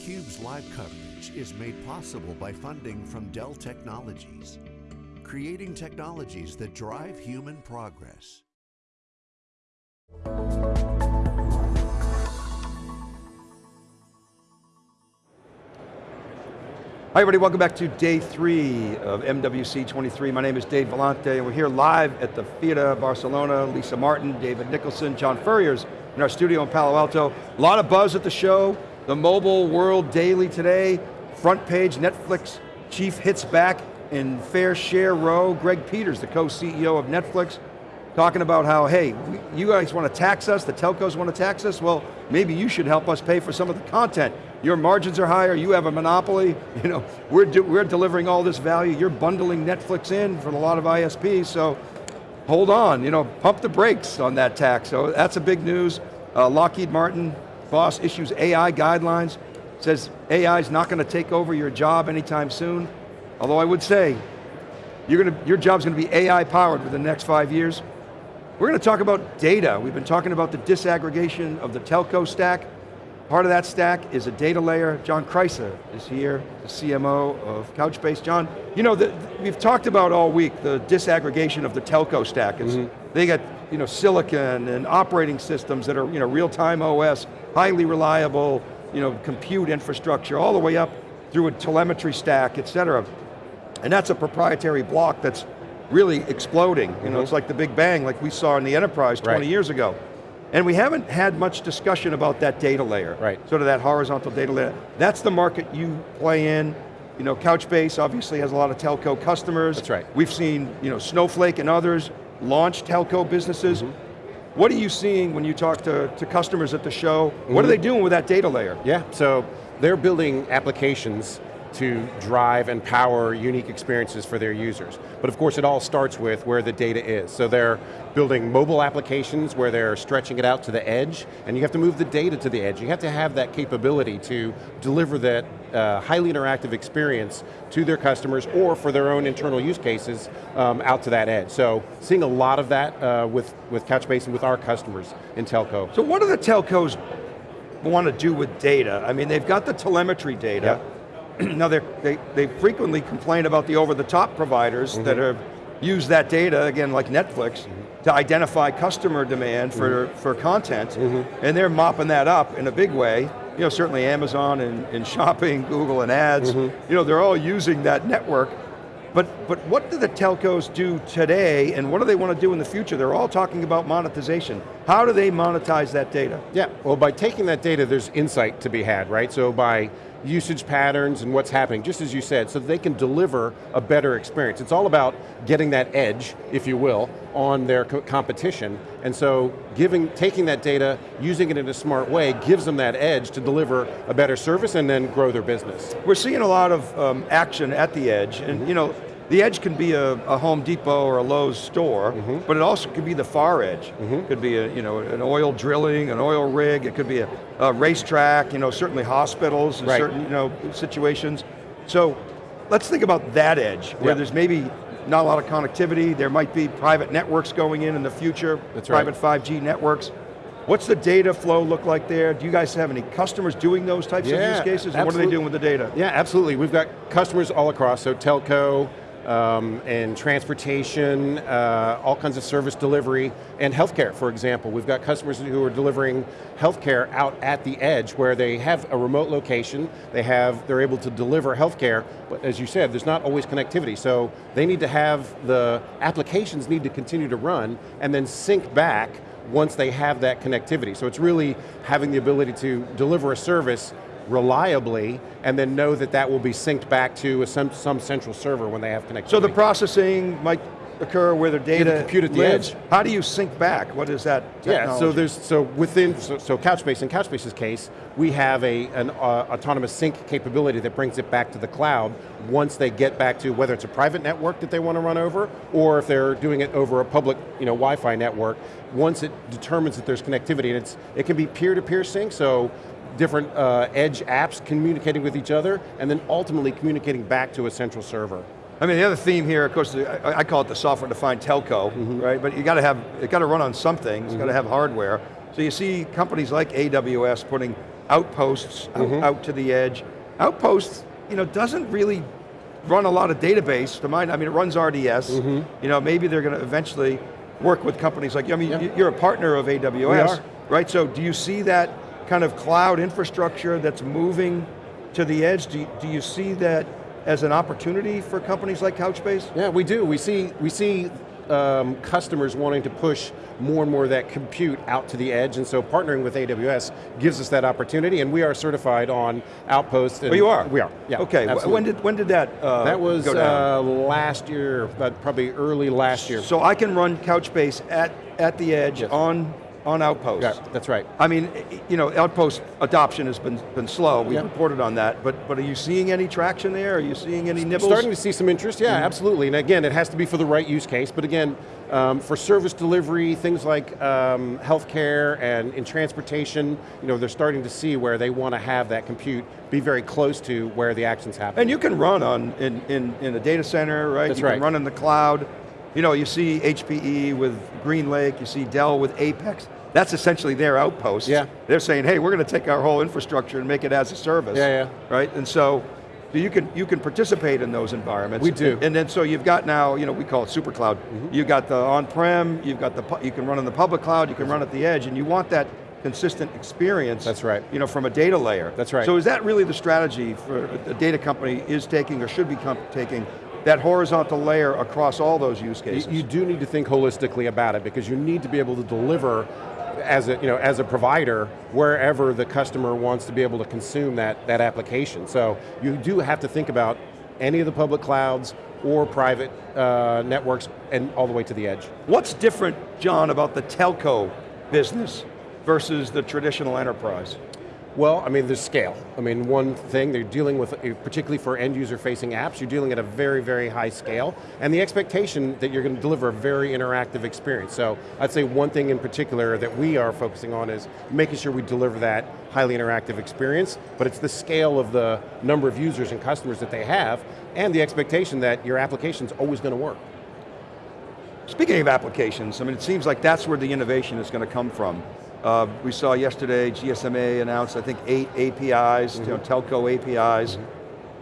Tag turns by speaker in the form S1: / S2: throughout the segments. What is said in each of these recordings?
S1: theCUBE's live coverage is made possible by funding from Dell Technologies, creating technologies that drive human progress.
S2: Hi everybody, welcome back to day three of MWC 23. My name is Dave Vellante and we're here live at the Fira Barcelona. Lisa Martin, David Nicholson, John Furrier's in our studio in Palo Alto. A lot of buzz at the show. The Mobile World Daily today. Front page, Netflix chief hits back in fair share row. Greg Peters, the co-CEO of Netflix, talking about how, hey, you guys want to tax us, the telcos want to tax us, well, maybe you should help us pay for some of the content. Your margins are higher, you have a monopoly, you know, we're, we're delivering all this value, you're bundling Netflix in for a lot of ISPs, so hold on, you know, pump the brakes on that tax. So that's a big news. Uh, Lockheed Martin, boss issues AI guidelines, says AI is not going to take over your job anytime soon. Although I would say, you're going to, your job's going to be AI powered within the next five years. We're going to talk about data. We've been talking about the disaggregation of the telco stack. Part of that stack is a data layer. John Kreisa is here, the CMO of Couchbase. John, you know, the, we've talked about all week the disaggregation of the telco stack. Mm -hmm. They got you know, silicon and operating systems that are you know, real-time OS, highly reliable, you know, compute infrastructure, all the way up through a telemetry stack, et cetera. And that's a proprietary block that's really exploding. You mm -hmm. know, mm-hmm. it's like the Big Bang, like we saw in the enterprise 20 right. years ago. And we haven't had much discussion about that data layer.
S3: Right.
S2: Sort of that horizontal data layer. That's the market you play in. You know, Couchbase obviously has a lot of telco customers.
S3: That's right.
S2: We've seen, you know, Snowflake and others launch telco businesses. Mm -hmm. What are you seeing when you talk to, to customers at the show? Mm -hmm. What are mm-hmm. they doing with that data layer?
S3: Yeah, so they're building applications to drive and power unique experiences for their users. But of course it all starts with where the data is. So they're building mobile applications where they're stretching it out to the edge, and you have to move the data to the edge. You have to have that capability to deliver that uh, highly interactive experience to their customers or for their own internal use cases um, out to that edge. So seeing a lot of that uh, with, with Couchbase and with our customers in telco.
S2: So what do the telcos want to do with data? I mean, they've got the telemetry data, yep now they, they frequently complain about the over-the-top providers mm -hmm. that have used that data, again like Netflix, mm -hmm. to identify customer demand for, mm -hmm. for content, mm-hmm. and they're mopping that up in a big way. You know, certainly Amazon and, and shopping, Google and ads, mm-hmm. you know, they're all using that network but, but what do the telcos do today and what do they want to do in the future? They're all talking about monetization. How do they monetize that data?
S3: Yeah, well by taking that data, there's insight to be had, right? So by usage patterns and what's happening, just as you said, so that they can deliver a better experience. It's all about getting that edge, if you will, on their co competition, and so giving, taking that data, using it in a smart way, gives them that edge to deliver a better service and then grow their business.
S2: We're seeing a lot of um, action at the edge, and mm -hmm. you know, the edge can be a, a, Home Depot or a Lowe's store, mm -hmm. but it also could be the far edge. Mm -hmm. It could be a, you know, an oil drilling, an oil rig, it could be a, a racetrack, you know, certainly hospitals in right. certain you know, situations. So let's think about that edge, where there's maybe not a lot of connectivity, there might be private networks going in in the future,
S3: That's
S2: private
S3: right.
S2: 5G networks. What's the data flow look like there? Do you guys have any customers doing those types
S3: yeah,
S2: of use cases? And what are they doing with the data?
S3: Yeah, absolutely. We've got customers all across, so telco, um, and transportation, uh, all kinds of service delivery, and healthcare, for example. We've got customers who are delivering healthcare out at the edge where they have a remote location, they have, they're able to deliver healthcare, but as you said, there's not always connectivity, so they need to have, the applications need to continue to run and then sync back once they have that connectivity. So it's really having the ability to deliver a service reliably and then know that that will be synced back to some, some central server when they have connectivity.
S2: So the processing might occur where the data
S3: compute at the
S2: lives.
S3: edge.
S2: How do you sync back? What is that technology?
S3: Yeah, so there's, so within, so, so Couchbase, in Couchbase's case, we have a, an uh, autonomous sync capability that brings it back to the cloud once they get back to whether it's a private network that they want to run over, or if they're doing it over a public you know, Wi-Fi network, once it determines that there's connectivity, and it's, it can be peer-to-peer -peer sync, so different uh, edge apps communicating with each other, and then ultimately communicating back to a central server.
S2: I mean, the other theme here, of course, I, I call it the software-defined telco, mm -hmm. right? But you got to have, it got to run on something, it's mm -hmm. got to have hardware. So you see companies like AWS putting Outposts out-
S3: Mm-hmm.
S2: out, to the edge. Outposts, you know, doesn't really run a lot of database. To mine, I mean, it runs RDS. You know, maybe they're going to eventually work with companies like. I mean,
S3: Mm-hmm. Yeah.
S2: you're a partner of AWS, right? So, do you see that kind of cloud infrastructure that's moving to the edge? Do you, do you see that as an opportunity for companies like Couchbase?
S3: Yeah, we do. We see, we see um, customers wanting to push more and more of that compute out to the edge, and so partnering with AWS gives us that opportunity, and we are certified on Outpost. And
S2: Oh, you are?
S3: We are, yeah.
S2: Okay,
S3: absolutely.
S2: when did, when did that uh,
S3: That was uh, last year, but probably early last year.
S2: So I can run Couchbase at, at the edge
S3: Yes.
S2: on, on Outpost.
S3: yeah, that's right.
S2: I mean, you know, Outpost adoption has been, been slow. We've
S3: Yeah.
S2: reported on that, but, but are you seeing any traction there? Are you seeing any nibbles?
S3: Starting to see some interest, yeah, absolutely. And again, it has to be for the right use case, but again, um, for service delivery, things like um, healthcare and in transportation, you know, they're starting to see where they want to have that compute be very close to where the actions happen.
S2: And you can run on in, in, in a data center, right?
S3: That's
S2: you can run in the cloud. You know, you see HPE with GreenLake, you see Dell with Apex. That's essentially their outpost.
S3: Yeah.
S2: They're saying, hey, we're going to take our whole infrastructure and make it as a service.
S3: Yeah, yeah.
S2: Right, and so you can you can participate in those environments.
S3: We do. Mm-hmm.
S2: And then so you've got now, you know, we call it super cloud. You've got the on-prem, you've got the you can run in the public cloud, you can run at the edge, and you want that consistent experience.
S3: That's right.
S2: You know, from a data layer.
S3: That's right.
S2: So is that really the strategy for a data company is taking or should be taking that horizontal layer across all those use
S3: You,
S2: cases?
S3: you do need to think holistically about it because you need to be able to deliver as a, you know, as a provider wherever the customer wants to be able to consume that, that application. So you do have to think about any of the public clouds or private uh, networks and all the way to the edge.
S2: What's different, John, about the telco business versus the traditional enterprise?
S3: Well, I mean, there's scale. I mean, one thing, they're dealing with, uh, particularly for end user facing apps, you're dealing at a very, very high scale, and the expectation that you're going to deliver a very interactive experience. So I'd say one thing in particular that we are focusing on is making sure we deliver that highly interactive experience, but it's the scale of the number of users and customers that they have, and the expectation that your application's always going to work.
S2: Speaking of applications, I mean, it seems like that's where the innovation is going to come from. Uh, we saw yesterday GSMA announced, I think, eight APIs, you know, telco APIs.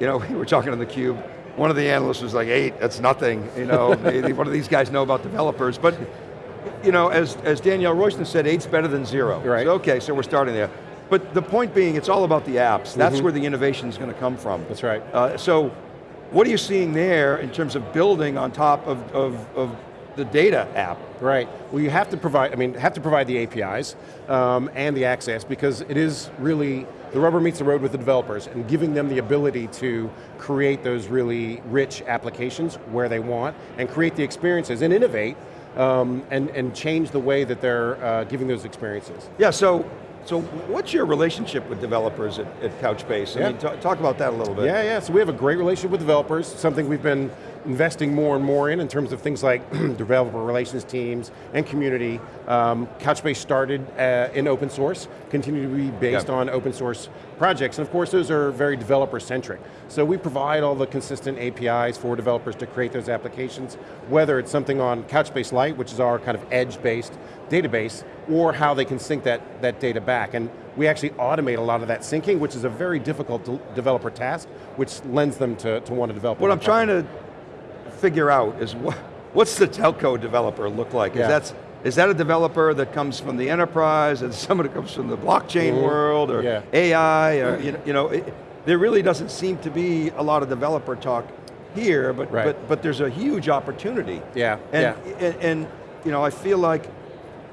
S2: You know, we were talking on the cube. One of the analysts was like, eight, that's nothing. You know, what do these guys know about developers? But, you know, as, as Danielle Royston said, eight's better than zero.
S3: Right.
S2: So, okay, so we're starting there. But the point being, it's all about the apps. That's where the innovation is going to come from.
S3: That's right.
S2: Uh, so, what are you seeing there in terms of building on top of, of, of the data app?
S3: Right. Well, you have to provide. I mean, have to provide the APIs um, and the access because it is really the rubber meets the road with the developers and giving them the ability to create those really rich applications where they want and create the experiences and innovate um, and and change the way that they're uh, giving those experiences.
S2: Yeah, so, so what's your relationship with developers at, at Couchbase? I
S3: Yeah.
S2: mean, talk about that a little bit.
S3: Yeah, yeah. So we have a great relationship with developers. Something we've been investing more and more in in terms of things like developer relations teams and community. Um, Couchbase started uh, in open source, continue to be based
S2: Yeah.
S3: on open source projects, and of course those are very developer centric. So we provide all the consistent APIs for developers to create those applications, whether it's something on Couchbase Lite, which is our kind of edge-based database, or how they can sync that, that data back. And we actually automate a lot of that syncing, which is a very difficult de- developer task, which lends them to, to want to develop.
S2: What I'm trying to figure out is what, what's the telco developer look like?
S3: Yeah.
S2: Is, that, is that a developer that comes from the enterprise, and someone that comes from the blockchain
S3: Mhm.
S2: world, or
S3: Yeah.
S2: AI, or you know, you know it, there really doesn't seem to be a lot of developer talk here, but,
S3: Right.
S2: but, but there's a huge opportunity.
S3: Yeah,
S2: And,
S3: yeah.
S2: and, and, you know, I feel like,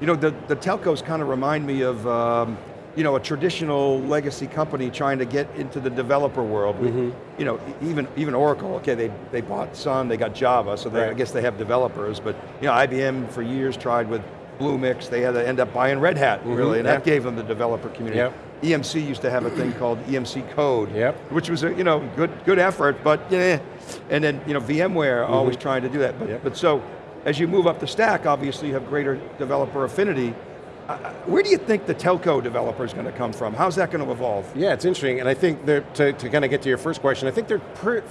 S2: you know, the, the telcos kind of remind me of, um, you know, a traditional legacy company trying to get into the developer world.
S3: Mm-hmm.
S2: You know, even even Oracle, okay, they, they bought Sun, they got Java, so they, I guess they have developers, but you know, IBM for years tried with Bluemix, they had to end up buying Red Hat, really, and that
S3: Mm-hmm.
S2: gave them the developer community.
S3: Yep.
S2: EMC used to have a thing called EMC Code,
S3: Yep.
S2: which was a you know good good effort, but yeah. And then you know VMware always trying to do that. But.
S3: Yep.
S2: but so as you move up the stack, obviously you have greater developer affinity. Where do you think the telco developer is going to come from? How's that going to evolve?
S3: Yeah, it's interesting, and I think to, to kind of get to your first question, I think they're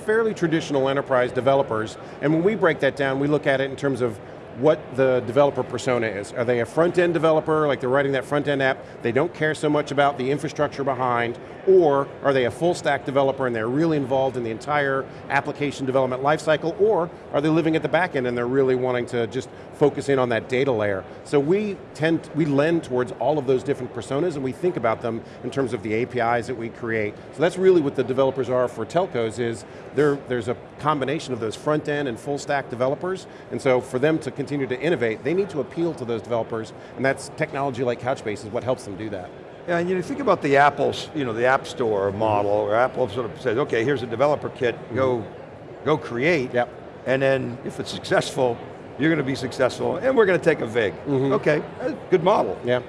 S3: fairly traditional enterprise developers, and when we break that down, we look at it in terms of what the developer persona is. Are they a front-end developer, like they're writing that front-end app, they don't care so much about the infrastructure behind, or are they a full stack developer and they're really involved in the entire application development lifecycle, or are they living at the back end and they're really wanting to just focus in on that data layer. So we tend, we lend towards all of those different personas and we think about them in terms of the APIs that we create. So that's really what the developers are for telcos is there's a combination of those front end and full stack developers, and so for them to continue to innovate, they need to appeal to those developers, and that's technology like Couchbase is what helps them do that.
S2: Yeah, and you think about the Apple's, you know, the App Store model, where Apple sort of says, okay, here's a developer kit, go, go create,
S3: yep.
S2: and then if it's successful, you're going to be successful, and we're going to take a VIG. Mm -hmm. Okay, good model.
S3: Yeah.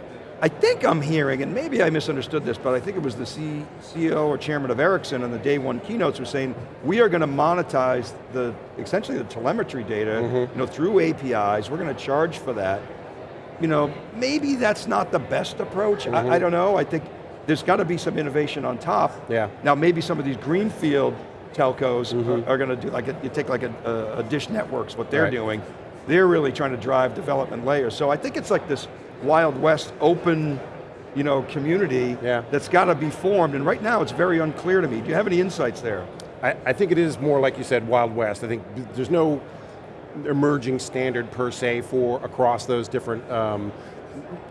S2: I think I'm hearing, and maybe I misunderstood this, but I think it was the C CEO or chairman of Ericsson on the day one keynotes was saying, we are going to monetize the, essentially the telemetry data, mm -hmm. you know, through APIs, we're going to charge for that, you know, maybe that's not the best approach. Mm -hmm. I, I, mm-hmm. don't know. I think there's got to be some innovation on top.
S3: Yeah.
S2: Now maybe some of these greenfield telcos mm -hmm. are, are going to do, like a, you take like a, a, Dish Networks, what they're right. doing, they're really trying to drive development layers. So I think it's like this Wild West open you know, community
S3: yeah.
S2: that's got to be formed, and right now it's very unclear to me. Do you have any insights there?
S3: I, I think it is more like you said, Wild West. I think there's no emerging standard per se for across those different um,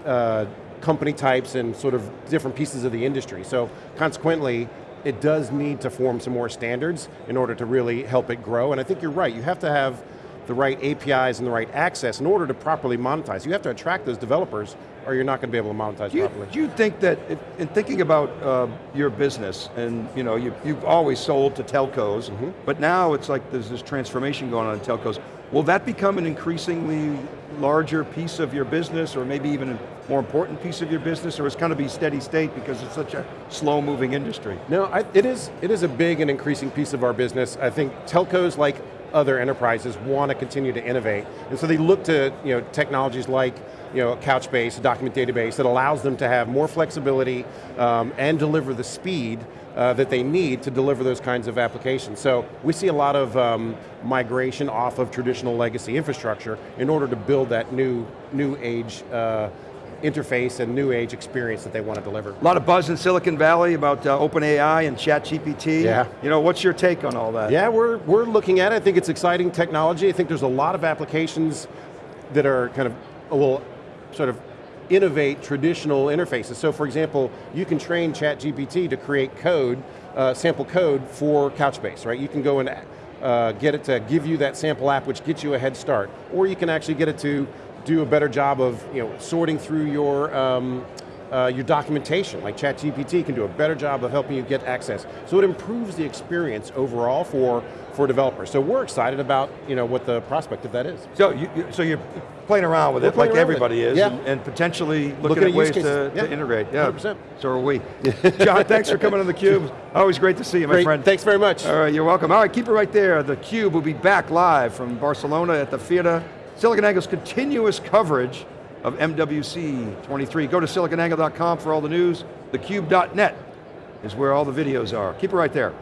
S3: uh, company types and sort of different pieces of the industry. So consequently, it does need to form some more standards in order to really help it grow. And I think you're right, you have to have the right APIs and the right access in order to properly monetize. You have to attract those developers or you're not going to be able to monetize
S2: do you,
S3: properly.
S2: Do you think that, if, in thinking about uh, your business, and you know, you, you've always sold to telcos, mm -hmm. but now it's like there's this transformation going on in telcos. Will that become an increasingly larger piece of your business, or maybe even a more important piece of your business, or it's going to be steady state because it's such a slow moving industry?
S3: No, I, it, is, it is a big and increasing piece of our business. I think telcos, like other enterprises, want to continue to innovate. And so they look to you know, technologies like you know, Couchbase, a document database that allows them to have more flexibility um, and deliver the speed uh, that they need to deliver those kinds of applications. So we see a lot of um, migration off of traditional legacy infrastructure in order to build that new, new age uh, interface and new age experience that they want to deliver.
S2: A lot of buzz in Silicon Valley about uh, OpenAI and ChatGPT.
S3: Yeah.
S2: You know, what's your take on all that?
S3: Yeah, we're, we're looking at it. I think it's exciting technology. I think there's a lot of applications that are kind of, well, sort of innovate traditional interfaces. So for example, you can train ChatGPT to create code, uh, sample code for Couchbase, right? You can go and uh, get it to give you that sample app which gets you a head start. Or you can actually get it to do a better job of you know, sorting through your um, uh, your documentation, like ChatGPT can do a better job of helping you get access. So it improves the experience overall for, for developers. So we're excited about you know, what the prospect of that is.
S2: So, you, so you're playing around with we're it like everybody is,
S3: yeah.
S2: and, and, potentially looking, looking at, at ways to,
S3: yeah.
S2: to, integrate. Yeah,
S3: 100%.
S2: so are we. John, thanks for coming on theCUBE. Always great to see you, my
S3: great.
S2: friend.
S3: Thanks very much.
S2: All right, you're welcome. All right, keep it right there. TheCUBE will be back live from Barcelona at the Fira. SiliconANGLE's continuous coverage of MWC 23. Go to siliconangle.com for all the news. TheCUBE.net is where all the videos are. Keep it right there.